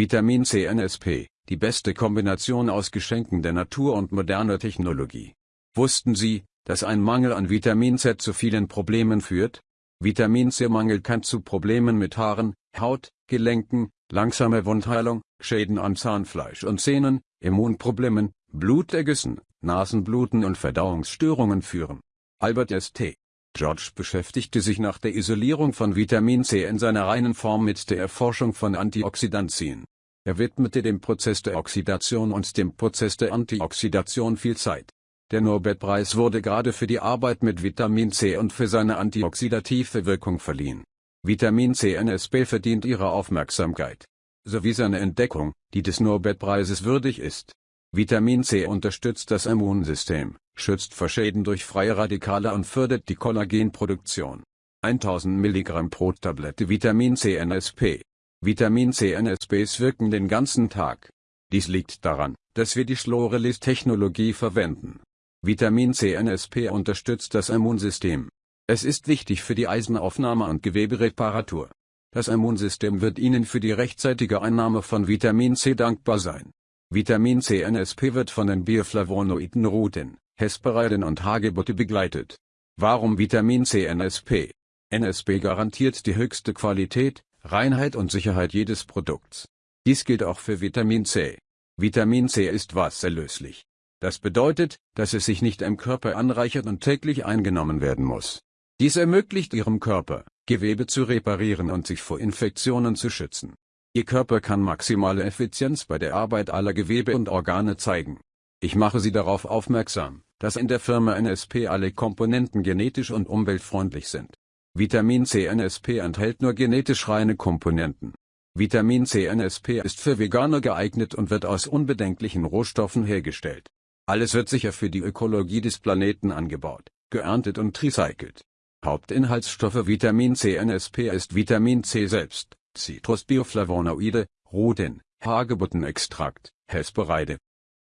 Vitamin C NSP, die beste Kombination aus Geschenken der Natur und moderner Technologie. Wussten Sie, dass ein Mangel an Vitamin Z zu vielen Problemen führt? Vitamin C-Mangel kann zu Problemen mit Haaren, Haut, Gelenken, langsame Wundheilung, Schäden an Zahnfleisch und Zähnen, Immunproblemen, Blutergüssen, Nasenbluten und Verdauungsstörungen führen. Albert St. George beschäftigte sich nach der Isolierung von Vitamin C in seiner reinen Form mit der Erforschung von Antioxidantien. Er widmete dem Prozess der Oxidation und dem Prozess der Antioxidation viel Zeit. Der Nobelpreis wurde gerade für die Arbeit mit Vitamin C und für seine antioxidative Wirkung verliehen. Vitamin C NSP verdient ihre Aufmerksamkeit. Sowie seine Entdeckung, die des Nobelpreises würdig ist. Vitamin C unterstützt das Immunsystem, schützt vor Schäden durch freie Radikale und fördert die Kollagenproduktion. 1000 mg pro Tablette Vitamin C NSP. Vitamin C NSPs wirken den ganzen Tag. Dies liegt daran, dass wir die Schlorelis-Technologie verwenden. Vitamin C NSP unterstützt das Immunsystem. Es ist wichtig für die Eisenaufnahme und Gewebereparatur. Das Immunsystem wird Ihnen für die rechtzeitige Einnahme von Vitamin C dankbar sein. Vitamin C NSP wird von den Bioflavonoiden Rutin, Hesperidin und Hagebutte begleitet. Warum Vitamin C NSP? NSP garantiert die höchste Qualität, Reinheit und Sicherheit jedes Produkts. Dies gilt auch für Vitamin C. Vitamin C ist wasserlöslich. Das bedeutet, dass es sich nicht im Körper anreichert und täglich eingenommen werden muss. Dies ermöglicht Ihrem Körper, Gewebe zu reparieren und sich vor Infektionen zu schützen. Ihr Körper kann maximale Effizienz bei der Arbeit aller Gewebe und Organe zeigen. Ich mache Sie darauf aufmerksam, dass in der Firma NSP alle Komponenten genetisch und umweltfreundlich sind. Vitamin C NSP enthält nur genetisch reine Komponenten. Vitamin C NSP ist für Veganer geeignet und wird aus unbedenklichen Rohstoffen hergestellt. Alles wird sicher für die Ökologie des Planeten angebaut, geerntet und recycelt. Hauptinhaltsstoffe Vitamin C NSP ist Vitamin C selbst. Citrusbioflavonoide, Rutin, Hagebuttenextrakt, Hesperide.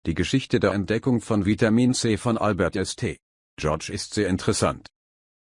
Die Geschichte der Entdeckung von Vitamin C von Albert St. George ist sehr interessant.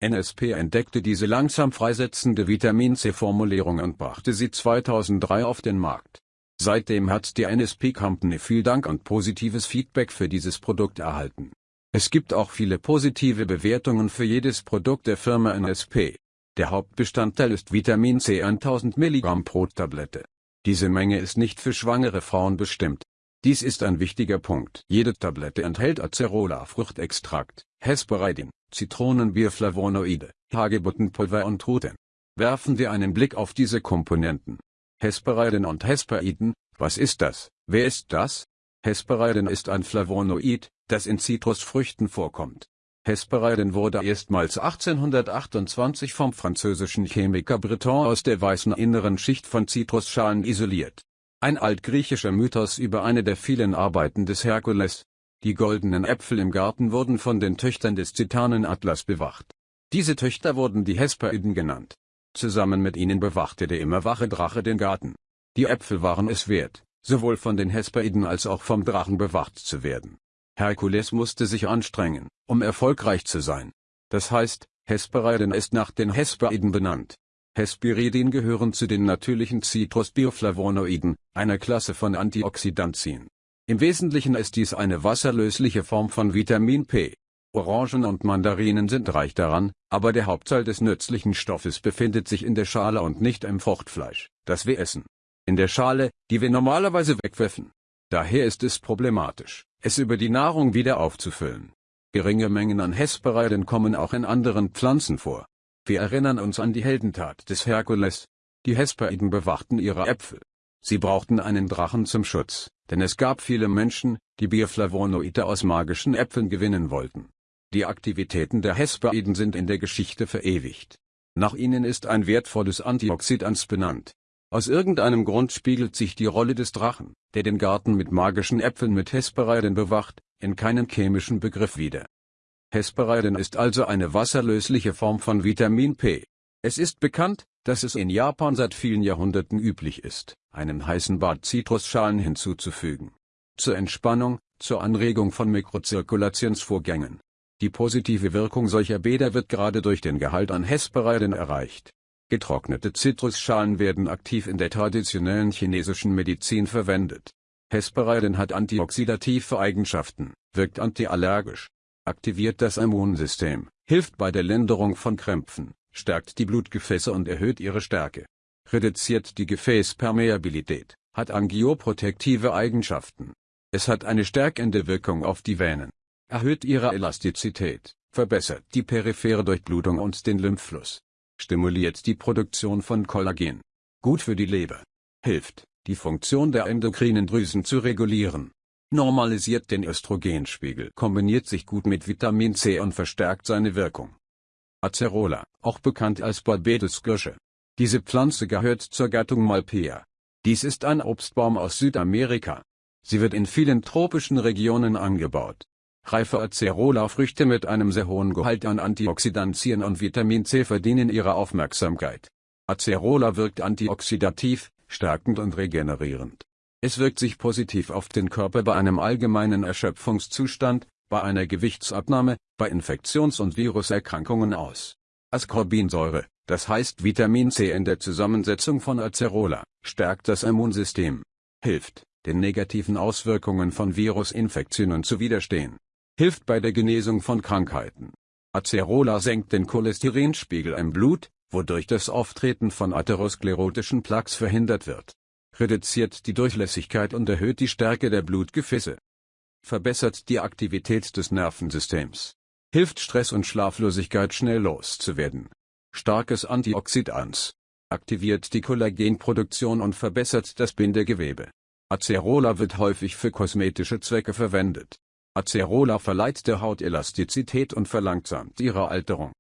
NSP entdeckte diese langsam freisetzende Vitamin C-Formulierung und brachte sie 2003 auf den Markt. Seitdem hat die NSP Company viel Dank und positives Feedback für dieses Produkt erhalten. Es gibt auch viele positive Bewertungen für jedes Produkt der Firma NSP. Der Hauptbestandteil ist Vitamin C 1000 mg pro Tablette. Diese Menge ist nicht für schwangere Frauen bestimmt. Dies ist ein wichtiger Punkt. Jede Tablette enthält Acerola-Fruchtextrakt, Hesperidin, Zitronenbierflavonoide, Hagebuttenpulver und Rutin. Werfen wir einen Blick auf diese Komponenten. Hesperidin und Hesperidin, was ist das? Wer ist das? Hesperidin ist ein Flavonoid, das in Zitrusfrüchten vorkommt. Hesperidin wurde erstmals 1828 vom französischen Chemiker Breton aus der weißen inneren Schicht von Zitrusschalen isoliert. Ein altgriechischer Mythos über eine der vielen Arbeiten des Herkules. Die goldenen Äpfel im Garten wurden von den Töchtern des Titanen Atlas bewacht. Diese Töchter wurden die Hesperiden genannt. Zusammen mit ihnen bewachte der immer wache Drache den Garten. Die Äpfel waren es wert, sowohl von den Hesperiden als auch vom Drachen bewacht zu werden. Herkules musste sich anstrengen, um erfolgreich zu sein. Das heißt, Hesperidin ist nach den Hesperiden benannt. Hesperidin gehören zu den natürlichen Citrusbioflavonoiden, einer Klasse von Antioxidantien. Im Wesentlichen ist dies eine wasserlösliche Form von Vitamin P. Orangen und Mandarinen sind reich daran, aber der Hauptteil des nützlichen Stoffes befindet sich in der Schale und nicht im Fruchtfleisch, das wir essen. In der Schale, die wir normalerweise wegwerfen. Daher ist es problematisch, es über die Nahrung wieder aufzufüllen. Geringe Mengen an Hesperidin kommen auch in anderen Pflanzen vor. Wir erinnern uns an die Heldentat des Herkules. Die Hesperiden bewachten ihre Äpfel. Sie brauchten einen Drachen zum Schutz, denn es gab viele Menschen, die Bioflavonoide aus magischen Äpfeln gewinnen wollten. Die Aktivitäten der Hesperiden sind in der Geschichte verewigt. Nach ihnen ist ein wertvolles Antioxidans benannt, aus irgendeinem Grund spiegelt sich die Rolle des Drachen, der den Garten mit magischen Äpfeln mit Hesperidin bewacht, in keinem chemischen Begriff wider. Hesperidin ist also eine wasserlösliche Form von Vitamin P. Es ist bekannt, dass es in Japan seit vielen Jahrhunderten üblich ist, einem heißen Bad Zitrusschalen hinzuzufügen. Zur Entspannung, zur Anregung von Mikrozirkulationsvorgängen. Die positive Wirkung solcher Bäder wird gerade durch den Gehalt an Hesperidin erreicht. Getrocknete Zitrusschalen werden aktiv in der traditionellen chinesischen Medizin verwendet. Hesperidin hat antioxidative Eigenschaften, wirkt antiallergisch, aktiviert das Immunsystem, hilft bei der Linderung von Krämpfen, stärkt die Blutgefäße und erhöht ihre Stärke, reduziert die Gefäßpermeabilität, hat angioprotektive Eigenschaften. Es hat eine stärkende Wirkung auf die Venen, erhöht ihre Elastizität, verbessert die periphere Durchblutung und den Lymphfluss, stimuliert die Produktion von Kollagen. Gut für die Leber. Hilft, die Funktion der endokrinen Drüsen zu regulieren. Normalisiert den Östrogenspiegel. Kombiniert sich gut mit Vitamin C und verstärkt seine Wirkung. Acerola, auch bekannt als Barbados-Kirsche. Diese Pflanze gehört zur Gattung Malpea. Dies ist ein Obstbaum aus Südamerika. Sie wird in vielen tropischen Regionen angebaut. Reife Acerola-Früchte mit einem sehr hohen Gehalt an Antioxidantien und Vitamin C verdienen ihre Aufmerksamkeit. Acerola wirkt antioxidativ, stärkend und regenerierend. Es wirkt sich positiv auf den Körper bei einem allgemeinen Erschöpfungszustand, bei einer Gewichtsabnahme, bei Infektions- und Viruserkrankungen aus. Ascorbinsäure, das heißt Vitamin C in der Zusammensetzung von Acerola, stärkt das Immunsystem. Hilft, den negativen Auswirkungen von Virusinfektionen zu widerstehen hilft bei der Genesung von Krankheiten. Acerola senkt den Cholesterinspiegel im Blut, wodurch das Auftreten von atherosklerotischen Plaques verhindert wird. Reduziert die Durchlässigkeit und erhöht die Stärke der Blutgefäße. Verbessert die Aktivität des Nervensystems. Hilft Stress und Schlaflosigkeit schnell loszuwerden. Starkes Antioxidans. Aktiviert die Kollagenproduktion und verbessert das Bindegewebe. Acerola wird häufig für kosmetische Zwecke verwendet. Acerola verleiht der Haut Elastizität und verlangsamt ihre Alterung.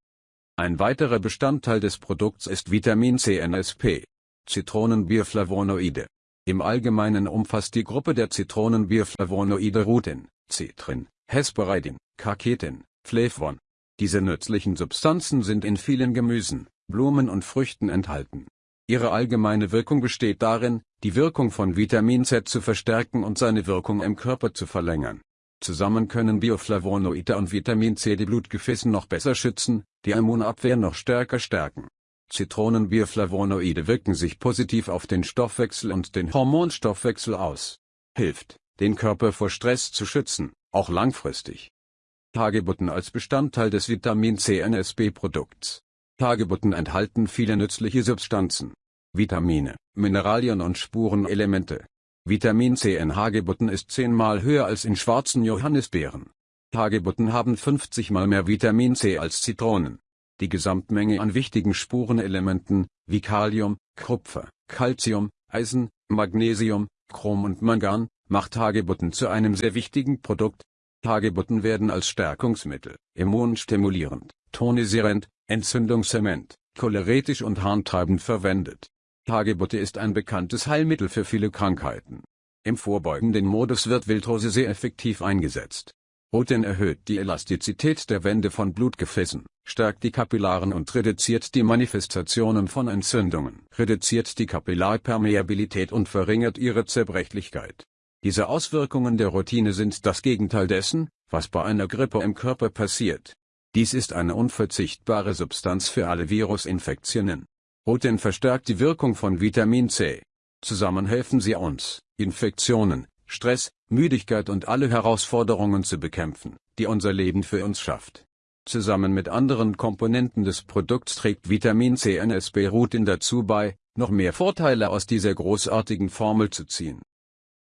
Ein weiterer Bestandteil des Produkts ist Vitamin C NSP, Zitronenbierflavonoide. Im Allgemeinen umfasst die Gruppe der Zitronenbierflavonoide Rutin, Citrin, Hesperidin, Carketin, Flavon. Diese nützlichen Substanzen sind in vielen Gemüsen, Blumen und Früchten enthalten. Ihre allgemeine Wirkung besteht darin, die Wirkung von Vitamin Z zu verstärken und seine Wirkung im Körper zu verlängern. Zusammen können Bioflavonoide und Vitamin C die Blutgefäße noch besser schützen, die Immunabwehr noch stärker stärken. Zitronenbioflavonoide wirken sich positiv auf den Stoffwechsel und den Hormonstoffwechsel aus. Hilft, den Körper vor Stress zu schützen, auch langfristig. Hagebutten als Bestandteil des Vitamin C NSB-Produkts. Hagebutten enthalten viele nützliche Substanzen, Vitamine, Mineralien und Spurenelemente, Vitamin C in Hagebutten ist zehnmal höher als in schwarzen Johannisbeeren. Hagebutten haben 50 mal mehr Vitamin C als Zitronen. Die Gesamtmenge an wichtigen Spurenelementen, wie Kalium, Kupfer, Calcium, Eisen, Magnesium, Chrom und Mangan, macht Hagebutten zu einem sehr wichtigen Produkt. Hagebutten werden als Stärkungsmittel, immunstimulierend, tonisierend, entzündungshemmend, choleretisch und harntreibend verwendet. Hagebutte ist ein bekanntes Heilmittel für viele Krankheiten. Im vorbeugenden Modus wird Wildrose sehr effektiv eingesetzt. Roten erhöht die Elastizität der Wände von Blutgefäßen, stärkt die Kapillaren und reduziert die Manifestationen von Entzündungen, reduziert die Kapillarpermeabilität und verringert ihre Zerbrechlichkeit. Diese Auswirkungen der Routine sind das Gegenteil dessen, was bei einer Grippe im Körper passiert. Dies ist eine unverzichtbare Substanz für alle Virusinfektionen. Roten verstärkt die Wirkung von Vitamin C. Zusammen helfen sie uns, Infektionen, Stress, Müdigkeit und alle Herausforderungen zu bekämpfen, die unser Leben für uns schafft. Zusammen mit anderen Komponenten des Produkts trägt Vitamin C NSB Rutin dazu bei, noch mehr Vorteile aus dieser großartigen Formel zu ziehen.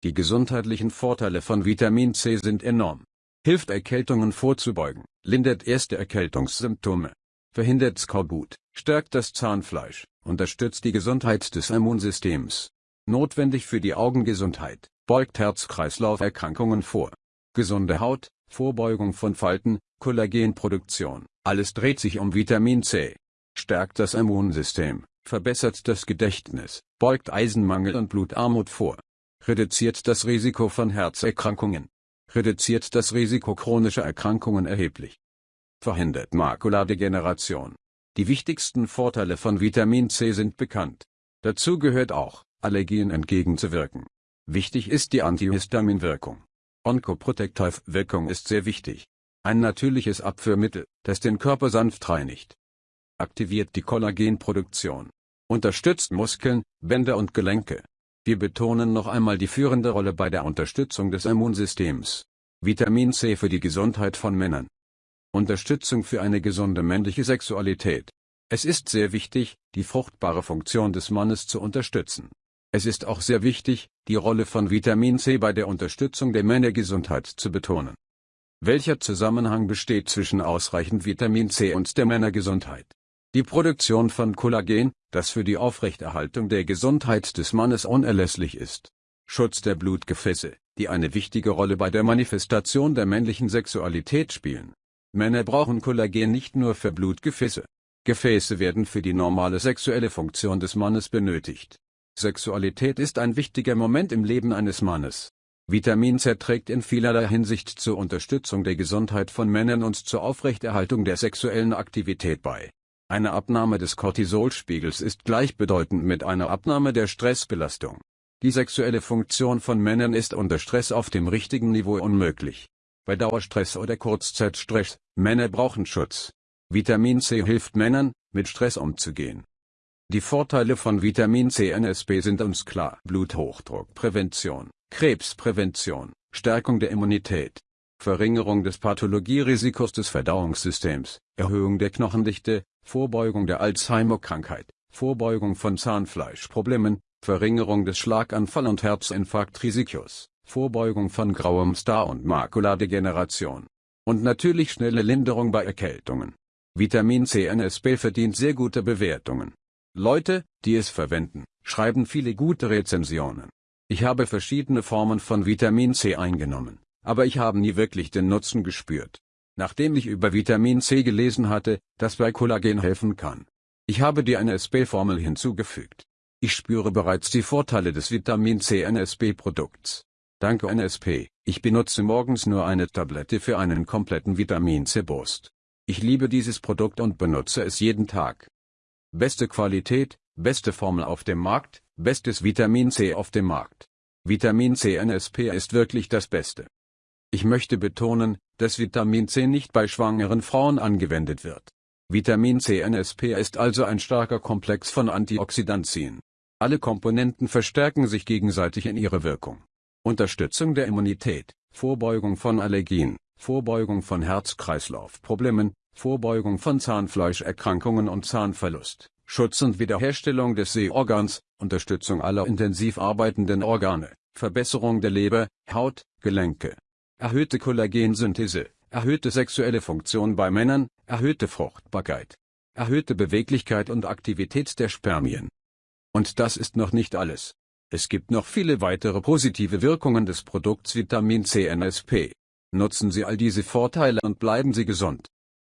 Die gesundheitlichen Vorteile von Vitamin C sind enorm. Hilft Erkältungen vorzubeugen, lindert erste Erkältungssymptome, verhindert Skorbut, stärkt das Zahnfleisch, unterstützt die Gesundheit des Immunsystems. Notwendig für die Augengesundheit, beugt Herz-Kreislauf-Erkrankungen vor. Gesunde Haut, Vorbeugung von Falten, Kollagenproduktion, alles dreht sich um Vitamin C. Stärkt das Immunsystem, verbessert das Gedächtnis, beugt Eisenmangel und Blutarmut vor. Reduziert das Risiko von Herzerkrankungen. Reduziert das Risiko chronischer Erkrankungen erheblich. Verhindert Makuladegeneration. Die wichtigsten Vorteile von Vitamin C sind bekannt. Dazu gehört auch, Allergien entgegenzuwirken. Wichtig ist die Antihistaminwirkung. Oncoprotective-Wirkung ist sehr wichtig. Ein natürliches Abführmittel, das den Körper sanft reinigt. aktiviert die Kollagenproduktion, unterstützt Muskeln, Bänder und Gelenke. Wir betonen noch einmal die führende Rolle bei der Unterstützung des Immunsystems. Vitamin C für die Gesundheit von Männern. Unterstützung für eine gesunde männliche Sexualität. Es ist sehr wichtig, die fruchtbare Funktion des Mannes zu unterstützen. Es ist auch sehr wichtig, die Rolle von Vitamin C bei der Unterstützung der Männergesundheit zu betonen. Welcher Zusammenhang besteht zwischen ausreichend Vitamin C und der Männergesundheit? Die Produktion von Kollagen, das für die Aufrechterhaltung der Gesundheit des Mannes unerlässlich ist. Schutz der Blutgefäße, die eine wichtige Rolle bei der Manifestation der männlichen Sexualität spielen. Männer brauchen Kollagen nicht nur für Blutgefäße. Gefäße werden für die normale sexuelle Funktion des Mannes benötigt. Sexualität ist ein wichtiger Moment im Leben eines Mannes. Vitamin C trägt in vielerlei Hinsicht zur Unterstützung der Gesundheit von Männern und zur Aufrechterhaltung der sexuellen Aktivität bei. Eine Abnahme des Cortisolspiegels ist gleichbedeutend mit einer Abnahme der Stressbelastung. Die sexuelle Funktion von Männern ist unter Stress auf dem richtigen Niveau unmöglich. Bei Dauerstress oder Kurzzeitstress, Männer brauchen Schutz. Vitamin C hilft Männern, mit Stress umzugehen. Die Vorteile von Vitamin C NSP sind uns klar. Bluthochdruckprävention, Krebsprävention, Stärkung der Immunität, Verringerung des Pathologierisikos des Verdauungssystems, Erhöhung der Knochendichte, Vorbeugung der Alzheimer-Krankheit, Vorbeugung von Zahnfleischproblemen, Verringerung des Schlaganfall- und Herzinfarktrisikos, Vorbeugung von grauem Star- und Makuladegeneration. Und natürlich schnelle Linderung bei Erkältungen. Vitamin C NSP verdient sehr gute Bewertungen. Leute, die es verwenden, schreiben viele gute Rezensionen. Ich habe verschiedene Formen von Vitamin C eingenommen, aber ich habe nie wirklich den Nutzen gespürt. Nachdem ich über Vitamin C gelesen hatte, das bei Kollagen helfen kann. Ich habe die NSP-Formel hinzugefügt. Ich spüre bereits die Vorteile des Vitamin C NSP-Produkts. Danke NSP, ich benutze morgens nur eine Tablette für einen kompletten Vitamin C-Boost. Ich liebe dieses Produkt und benutze es jeden Tag. Beste Qualität, beste Formel auf dem Markt, bestes Vitamin C auf dem Markt. Vitamin C NSP ist wirklich das Beste. Ich möchte betonen, dass Vitamin C nicht bei schwangeren Frauen angewendet wird. Vitamin C NSP ist also ein starker Komplex von Antioxidantien. Alle Komponenten verstärken sich gegenseitig in ihrer Wirkung. Unterstützung der Immunität, Vorbeugung von Allergien, Vorbeugung von Herz-Kreislauf-Problemen, Vorbeugung von Zahnfleischerkrankungen und Zahnverlust, Schutz und Wiederherstellung des Sehorgans, Unterstützung aller intensiv arbeitenden Organe, Verbesserung der Leber, Haut, Gelenke, erhöhte Kollagensynthese, erhöhte sexuelle Funktion bei Männern, erhöhte Fruchtbarkeit, erhöhte Beweglichkeit und Aktivität der Spermien. Und das ist noch nicht alles. Es gibt noch viele weitere positive Wirkungen des Produkts Vitamin C NSP. Nutzen Sie all diese Vorteile und bleiben Sie gesund.